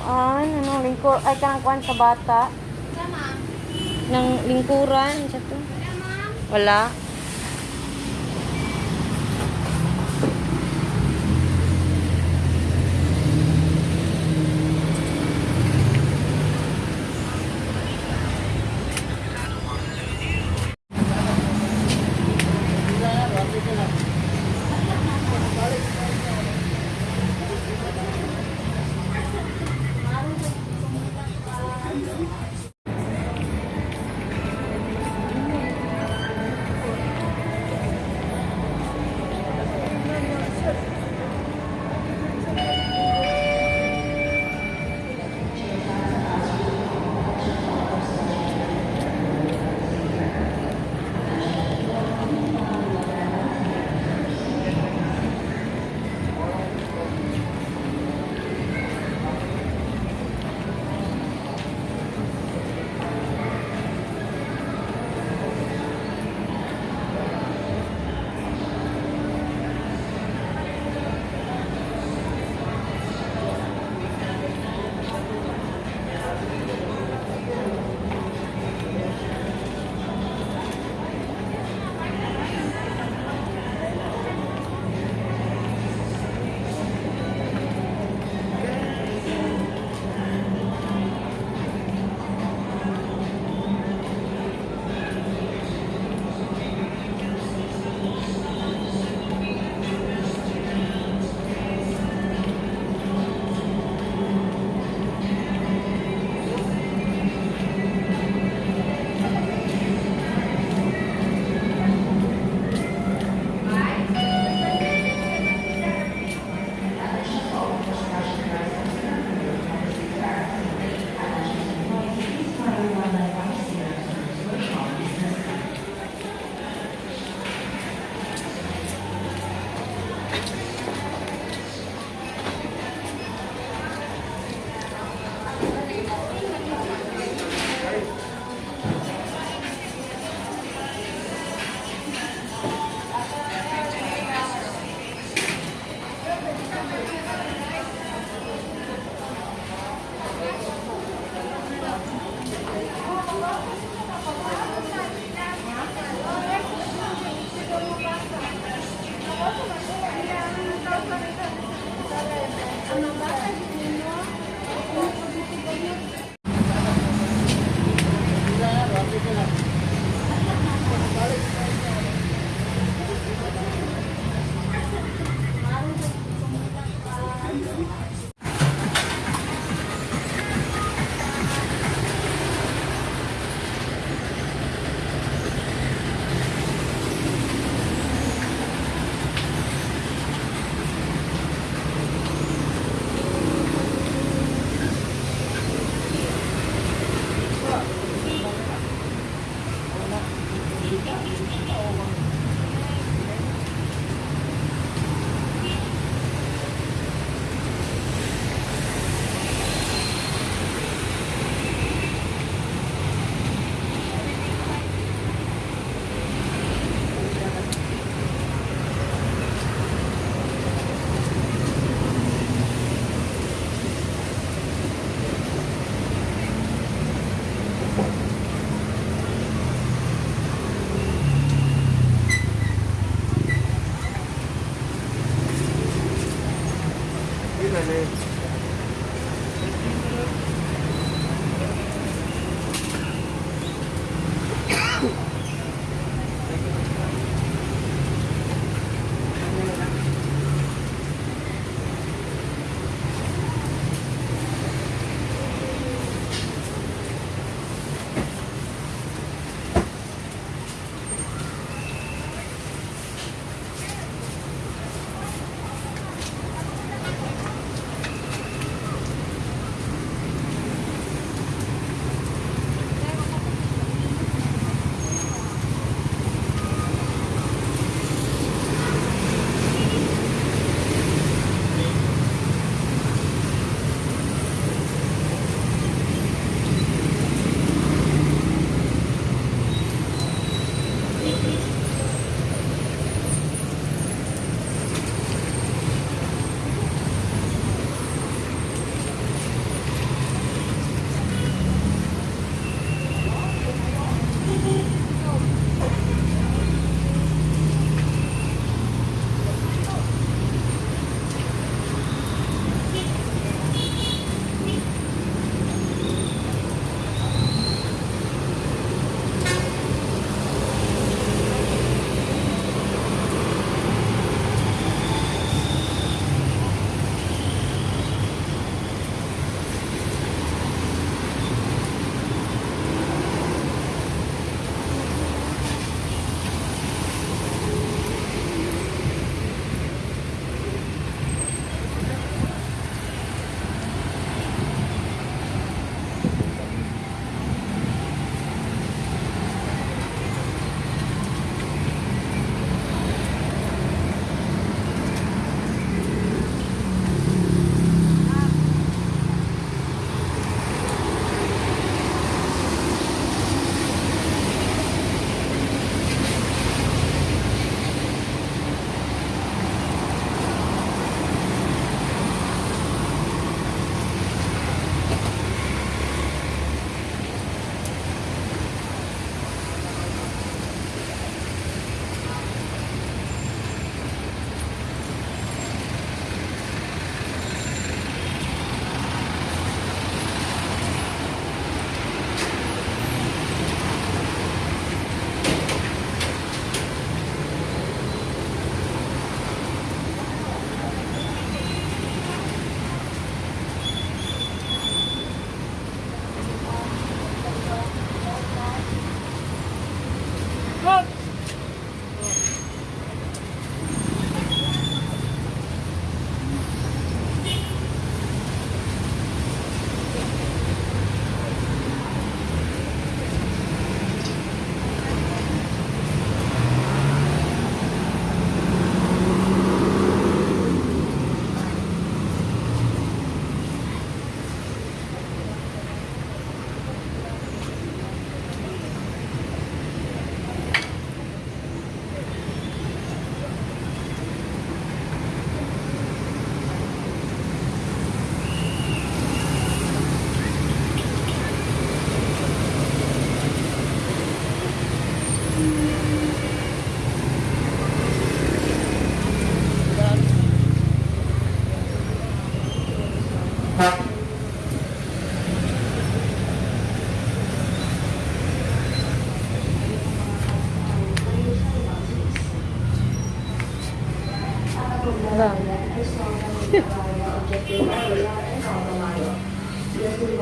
kuan, anong lingkur, ay ka ng kuan sa bata. Ng lingkuran, isa to. Wala. Ba?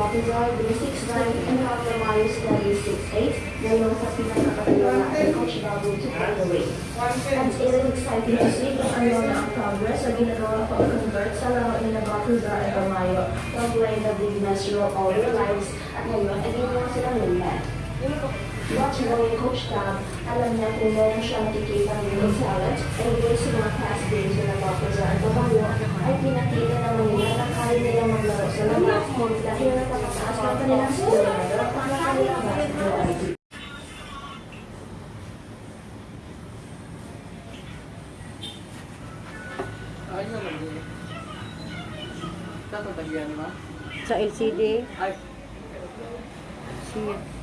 copyright 369 and compromise 368 to yung sa your natin kung ibabot on the way. At it. Is exciting to see. Kung ano progress. Sa ginagawa pag-convert sa laro ng Bakuga at Amayo, pag-play na Big Mass Row All Your Lives at ngayon ay ginawa silang lulat. Watch mo yung coach Tam, alam niya kung meron siyang nakikita ng talent, and based sa mga past games na Botizar at Amayo, ay pinakita naman nila na kaya nila maglaro sa labas dahil napakataas ng kanilang skill level para kanilang basketball. Ayun naman yun. Tatatagian ma? Sa LCD. Ay, Siya.